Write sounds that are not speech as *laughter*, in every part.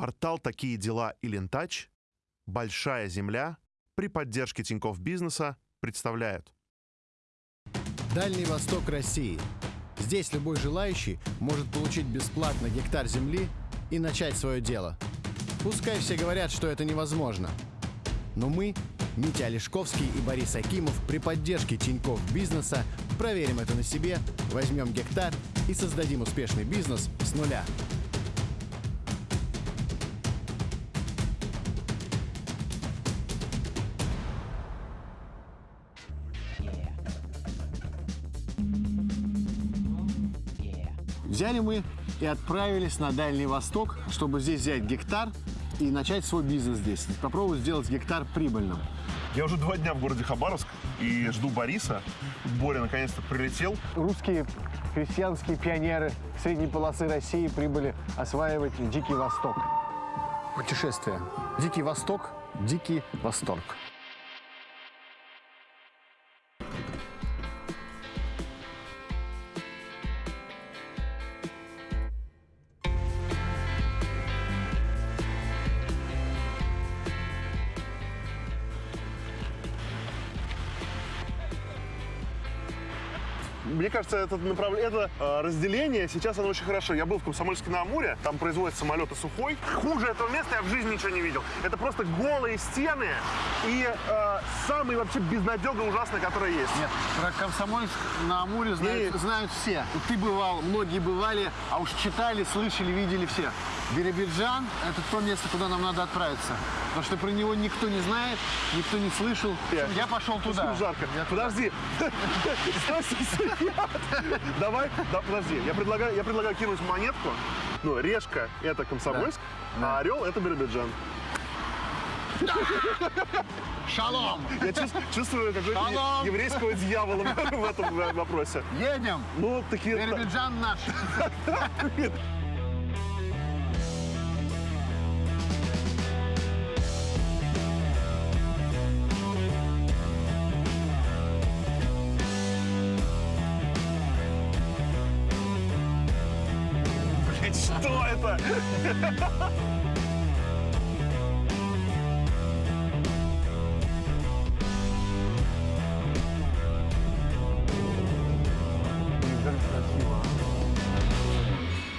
Портал «Такие дела» и «Лентач», «Большая земля» при поддержке Тинькофф Бизнеса представляют. Дальний Восток России. Здесь любой желающий может получить бесплатно гектар земли и начать свое дело. Пускай все говорят, что это невозможно. Но мы, Митя Олешковский и Борис Акимов, при поддержке Тинькофф Бизнеса проверим это на себе, возьмем гектар и создадим успешный бизнес с нуля. Взяли мы и отправились на Дальний Восток, чтобы здесь взять гектар и начать свой бизнес здесь. Попробовать сделать гектар прибыльным. Я уже два дня в городе Хабаровск и жду Бориса. Боря наконец-то прилетел. Русские крестьянские пионеры средней полосы России прибыли осваивать Дикий Восток. Путешествие. Дикий Восток, Дикий Восторг. Мне кажется, это, направление, это э, разделение сейчас оно очень хорошо. Я был в Комсомольске на Амуре, там производят самолеты сухой. Хуже этого места я в жизни ничего не видел. Это просто голые стены и э, самый вообще безнадега ужасный, который есть. Нет, про Комсомольск на Амуре знают, И- знают все. Ты бывал, многие бывали, а уж читали, слышали, видели все. Биробиджан – это то место, куда нам надо отправиться. Потому что про него никто не знает, никто не слышал. Я- Я пошел туда. Жарко. Я туда. Подожди. *laughs* Давай, да, подожди. Я предлагаю, я предлагаю кинуть монетку. Ну, решка – это Комсомольск, а орел – это Биробиджан. Шалом! Я чувс- чувствую какого-то еврейского дьявола в этом вопросе. Едем! Ну, такие... Биробиджан наш. *laughs* это?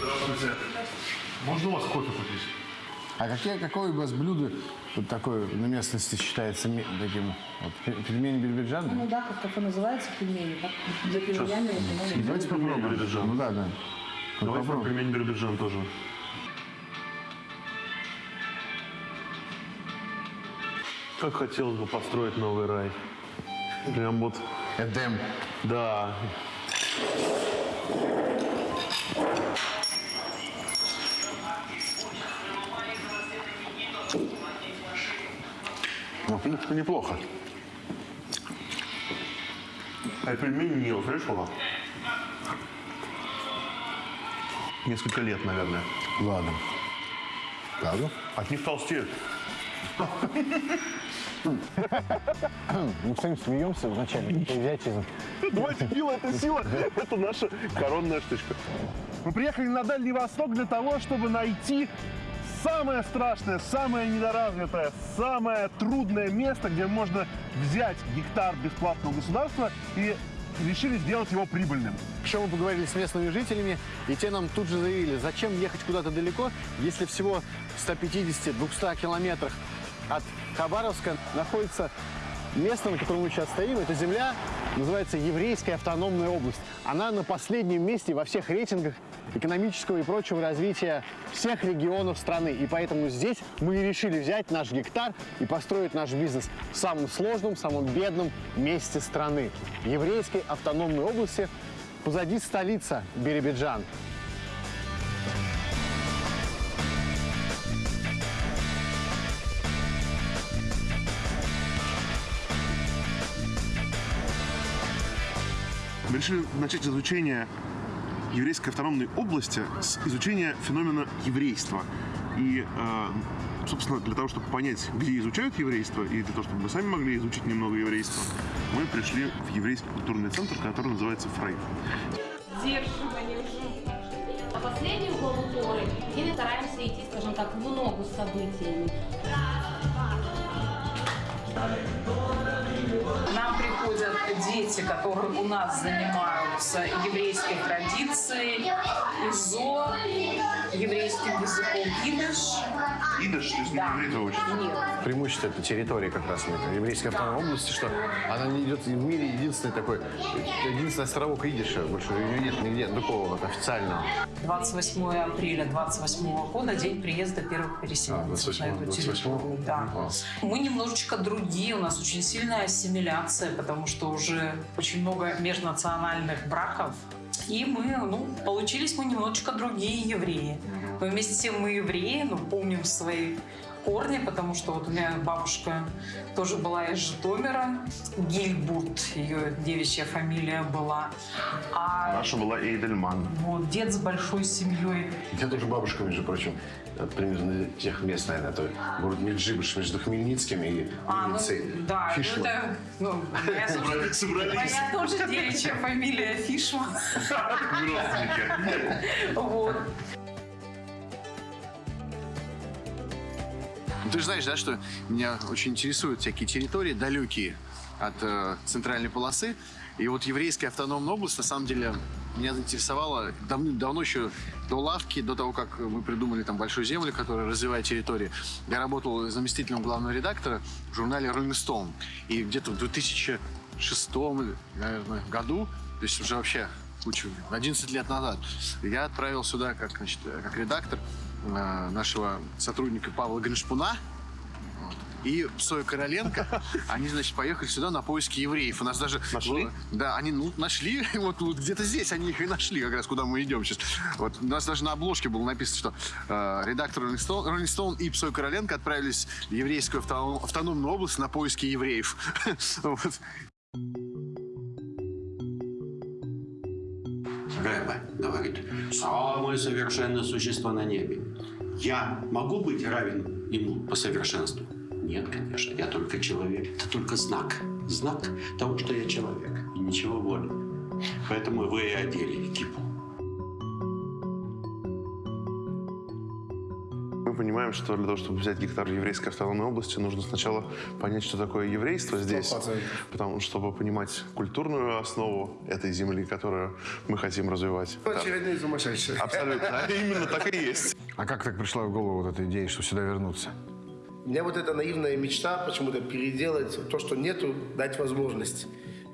Здравствуйте. Можно у вас кофе купить? А какие, какое у вас блюдо вот такое на местности считается таким? Вот, пе- пельмени Биробиджана? Ну да, как кафе называется, пельмени. как За пельменями. Давайте попробуем. Ну да, да. Вот Давайте попробуй. пельмень Биробиджан тоже. Как хотелось бы построить новый рай. Прям вот, Эдем. да. Ну, в принципе, неплохо. А пельмени не знаешь, сколько? Несколько лет, наверное. Ладно. Правда? От них толстеют. *laughs* Мы с вами смеемся вначале. Это. Давайте пиво, это сила, это наша коронная штучка. Мы приехали на Дальний Восток для того, чтобы найти самое страшное, самое недоразвитое, самое трудное место, где можно взять гектар бесплатного государства и решили сделать его прибыльным. Еще мы поговорили с местными жителями, и те нам тут же заявили, зачем ехать куда-то далеко, если всего в 150-200 километрах от Хабаровска находится место, на котором мы сейчас стоим. Это земля, называется Еврейская автономная область. Она на последнем месте во всех рейтингах экономического и прочего развития всех регионов страны. И поэтому здесь мы и решили взять наш гектар и построить наш бизнес в самом сложном, самом бедном месте страны. Еврейской автономной области позади столица Биробиджан. Мы решили начать изучение еврейской автономной области с изучения феномена еврейства. И, э, собственно, для того, чтобы понять, где изучают еврейство, и для того, чтобы мы сами могли изучить немного еврейства, мы пришли в еврейский культурный центр, который называется «Фрейм». сдерживание уже. А последнюю главу Торы и стараемся идти, скажем так, в ногу с событиями. Дети, которые у нас занимаются еврейской традицией, ИЗО, еврейским языком идыш. Идыш, то есть Да. не еврей учит. Нет. Преимущество этой территории как раз еврейской автономной области, что она не идет в мире единственный такой, единственный островок идиша, больше ее нет нигде такого вот официального. 28 апреля 28 года, день приезда первых А, переселенцев 28, на эту 28? территорию. Да. А. Мы немножечко другие, у нас очень сильная ассимиляция, потому что уже очень много межнациональных браков. И мы, ну, получились мы немножечко другие евреи. Но вместе с тем мы евреи, ну, помним свои корни, потому что вот у меня бабушка тоже была из Житомира, Гильбурт, ее девичья фамилия была. А Наша была Эйдельман. вот дед с большой семьей Я тоже бабушка, между прочим, э, примерно тех мест, наверное, это город Меджибыш между Хмельницким и А, ну, да, ну, Фишман. это, ну, моя, тоже- Собрались. моя тоже девичья фамилия Фишман. Вот. Ты же знаешь, да, что меня очень интересуют всякие территории далекие от э, центральной полосы. И вот еврейская автономная область, на самом деле, меня заинтересовала давным-давно еще до лавки, до того, как мы придумали там большую землю, которая развивает территории. Я работал заместителем главного редактора в журнале Rolling Stone. И где-то в 2006 наверное, году, то есть уже вообще кучу, 11 лет назад, я отправил сюда как, значит, как редактор э, нашего сотрудника Павла Гриншпуна, и Соя Короленко, *laughs* они, значит, поехали сюда на поиски евреев. У нас даже... Нашли? Да, они ну, нашли, *laughs* вот, вот где-то здесь они их и нашли, как раз куда мы идем сейчас. Вот, у нас даже на обложке было написано, что э, редактор Rolling Stone, Rolling Stone и Псой Короленко отправились в еврейскую автоном- автономную область на поиски евреев. *laughs* Вот. Рэбе говорит, самое совершенное существо на небе. Я могу быть равен ему по совершенству? Нет, конечно, я только человек. Это только знак. Знак того, что я человек. И ничего более. Поэтому вы и одели кипу. Понимаем, что для того, чтобы взять гектар еврейской автономной области, нужно сначала понять, что такое еврейство здесь. Потому чтобы понимать культурную основу этой земли, которую мы хотим развивать. Очередные сумасшедшие. Абсолютно. Именно так и есть. А как так пришла в голову вот эта идея, что сюда вернуться? У меня вот эта наивная мечта почему-то переделать то, что нету, дать возможность.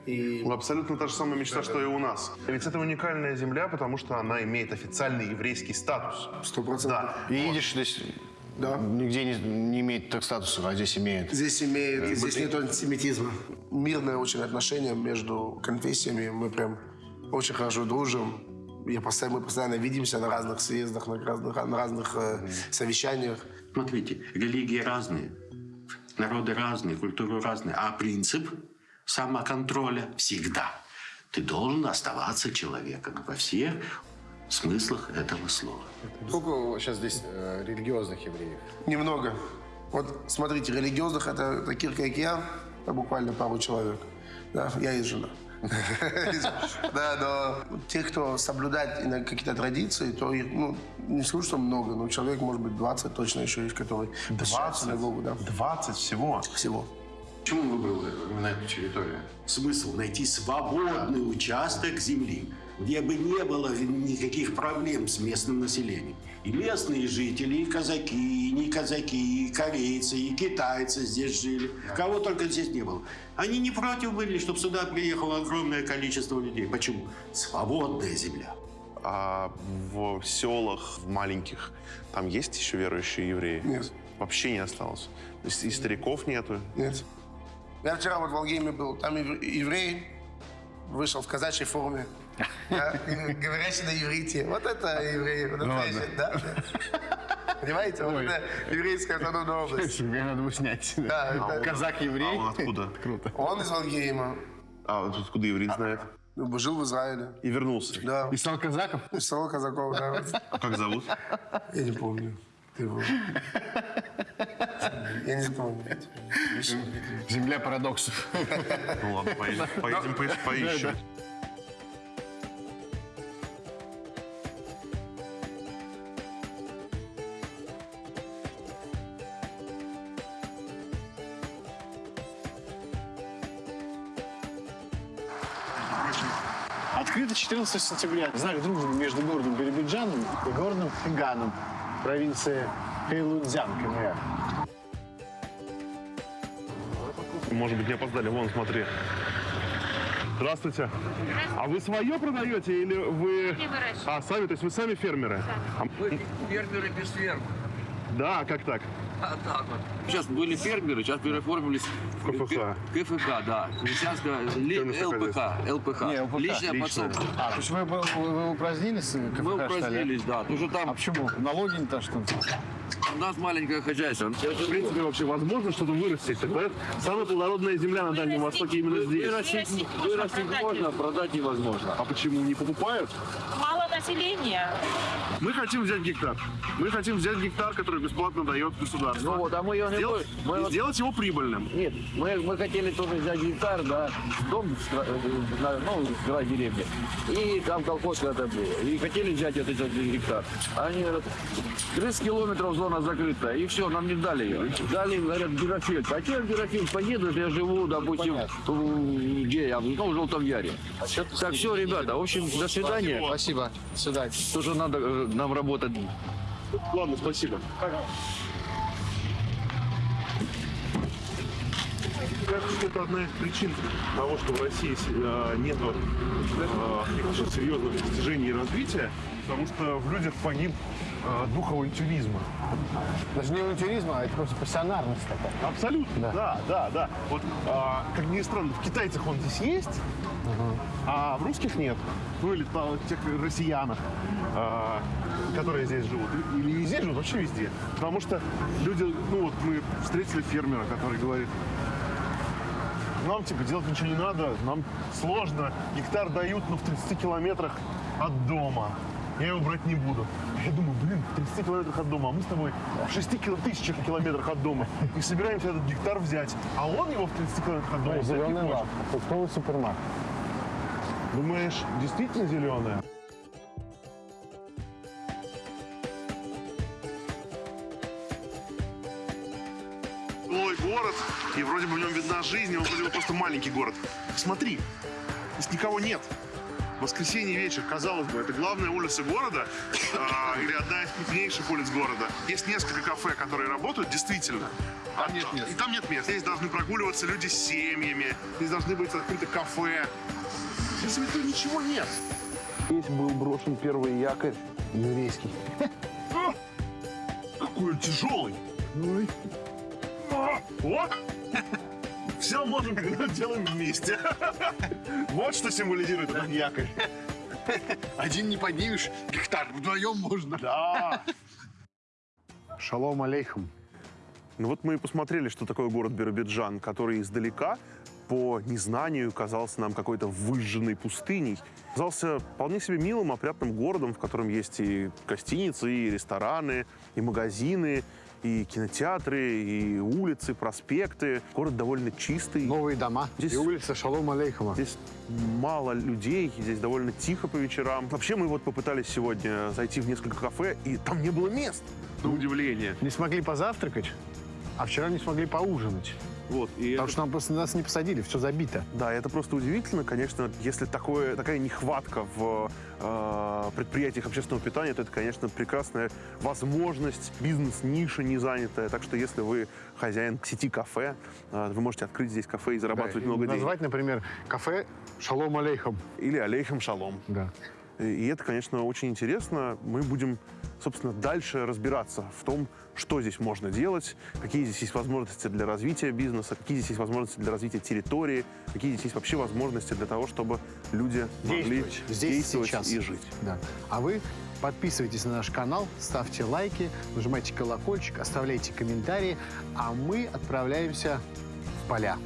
И Ну, Абсолютно та же самая мечта, что и у нас. Ведь это уникальная земля, потому что она имеет официальный еврейский статус. сто процентов. Да. И идиш здесь Да. нигде не, не имеет так статуса, а здесь имеет. Здесь имеет, здесь нет антисемитизма. Мирное очень отношение между конфессиями. Мы прям очень хорошо дружим. Я постоянно, мы постоянно видимся на разных съездах, на разных, на разных э, совещаниях. Смотрите, религии разные, народы разные, культуры разные, а принцип самоконтроля всегда. Ты должен оставаться человеком во всех смыслах этого слова. Сколько сейчас здесь э, религиозных евреев? Немного. Вот смотрите, религиозных это таких, как я, это буквально пару человек. Да, я и жена. *laughs* Да, но тех, кто соблюдает иногда какие-то традиции, то их, ну, не скажу, что много, но человек, может быть, 20 точно еще есть, которые посещают 20? синагогу, да, 20 всего. всего. Почему он выбрал именно эту территорию? Смысл найти свободный участок земли, где бы не было никаких проблем с местным населением. И местные жители, и казаки, и не казаки, и корейцы, и китайцы здесь жили. Кого только здесь не было. Они не против были, чтобы сюда приехало огромное количество людей. Почему? Свободная земля. А в селах, в маленьких, там есть еще верующие евреи? Нет. Вообще не осталось. То есть и стариков нету. Нет. Я вчера вот в Волгейме был, там ев- еврей вышел в казачьей форме, говорящий на иврите. Вот это да, да. Понимаете, вот это еврейская автономная *laughs* область. Мне надо бы снять. Да, это- Казак-еврей. А он откуда? *laughs* Круто. Он из Волгейма, А откуда еврей знает? ну, жил в Израиле. И вернулся. Да, И стал казаком? из села казаков, да. *laughs* А как зовут? Я не помню. Ты его. Я не помню. Земля парадоксов. Ну ладно, поедем, поедем по- поищем. Открыто 14 сентября. Знак дружбы между городом Биробиджаном и городом Хиганом, провинции Хэйлунцзян, КНР. Может быть, не опоздали. Вон, смотри. Здравствуйте. А вы свое продаете или вы... А, сами, то есть вы сами фермеры? А- Мы фермеры без ферм. Да, как так? А так вот. Сейчас были фермеры, сейчас переформились В КФХ. КФХ, да. Ли- Фермерское ЛПХ. ЛПХ. Не, ЛПХ. Личное Личное. подсобство. А, то есть вы, вы, вы упразднились? Мы КФХ, ли? упразднились, да. Потому что А там почему? Налоги не то, что ли? у нас маленькое хозяйство. В принципе, вообще возможно что-то вырастить. Так, самая плодородная земля на Дальнем Востоке именно здесь. Вырастить, вырастить можно, продать невозможно. А почему не покупают? Мало населения. Мы хотим взять гектар. Мы хотим взять гектар, который бесплатно дает государство. Ну вот, а мы его не Сделать, будем. Мы и вот- сделать его прибыльным. Нет, мы, мы хотели тоже взять гектар, да, дом, э, на- ну, край деревни. И там колхоз когда было. И хотели взять этот, этот гектар. Они говорят, 30 километров зона закрыта. И все, нам не дали ее. Дали, говорят, Бирофельд. А че Бирофельд поедут, я живу, допустим, в- где я, ну, в Желтом Яре. Так, все, ребята, в общем, до свидания. Спасибо. Свидания. Тоже надо э, нам работать. Ладно, спасибо. Кажется, это одна из причин того, что в России э, нет каких-то серьезных достижений и развития, потому что в людях погиб э, дух авантюризма. Даже не авантюризм, а это просто пассионарность такая. Абсолютно, да, да, да. Вот, а, как ни странно, в китайцах он здесь есть, а в русских нет. Ну или та- тех россиянах, а, которые здесь живут. Или и здесь живут, вообще везде. Потому что люди, ну вот мы встретили фермера, который говорит, нам типа делать ничего не надо, нам сложно, гектар дают, но в 30 километрах от дома. Я его брать не буду. Я думаю, блин, в 30 километрах от дома, а мы с тобой в 6 кило- тысячах километрах от дома. И собираемся этот гектар взять. А он его в 30 километрах от дома не Зеленый лак. Фруктовый супермаркет. Думаешь, действительно зеленая? Ой, город, и вроде бы в нем видна жизнь, он вроде бы просто маленький город. Смотри, здесь никого нет. Воскресенье вечер, казалось бы, это главная улица города а, или одна из крупнейших улиц города. Есть несколько кафе, которые работают, действительно. Там нет мест. И там нет мест. Здесь должны прогуливаться люди с семьями, здесь должны быть открыты кафе. Здесь ведь ничего нет. Здесь был брошен первый якорь еврейский. Какой он тяжелый. Ой. А, Вот. *laughs* Все можем, когда делаем вместе. *laughs* Вот что символизирует этот якорь. *laughs* Один не поднимешь, гектар вдвоем можно. Да. Шалом алейхам. Ну вот мы и посмотрели, что такое город Биробиджан, который издалека по незнанию казался нам какой-то выжженной пустыней. Казался вполне себе милым, опрятным городом, в котором есть и гостиницы, и рестораны, и магазины, и кинотеатры, и улицы, проспекты. Город довольно чистый. Новые дома. Здесь- И улица Шалом алейхама. Здесь мало людей, здесь довольно тихо по вечерам. Вообще мы вот попытались сегодня зайти в несколько кафе, и там не было мест, на удивление. Не смогли позавтракать, а вчера не смогли поужинать. Вот, и Потому это- что нам просто нас не посадили, все забито. Да, это просто удивительно, конечно, если такое, такая нехватка в э, предприятиях общественного питания, то это, конечно, прекрасная возможность, бизнес-ниша не занятая. Так что если вы хозяин сети кафе, э, вы можете открыть здесь кафе и зарабатывать Да, и много денег. Назвать, например, кафе Шалом алейхам. Или алейхам шалом. Да. И это, конечно, очень интересно. Мы будем, собственно, дальше разбираться в том, что здесь можно делать, какие здесь есть возможности для развития бизнеса, какие здесь есть возможности для развития территории, какие здесь есть вообще возможности для того, чтобы люди могли. Здесь и действовать сейчас. и жить. Да. А вы подписывайтесь на наш канал, ставьте лайки, нажимайте колокольчик, оставляйте комментарии, а мы отправляемся в поля.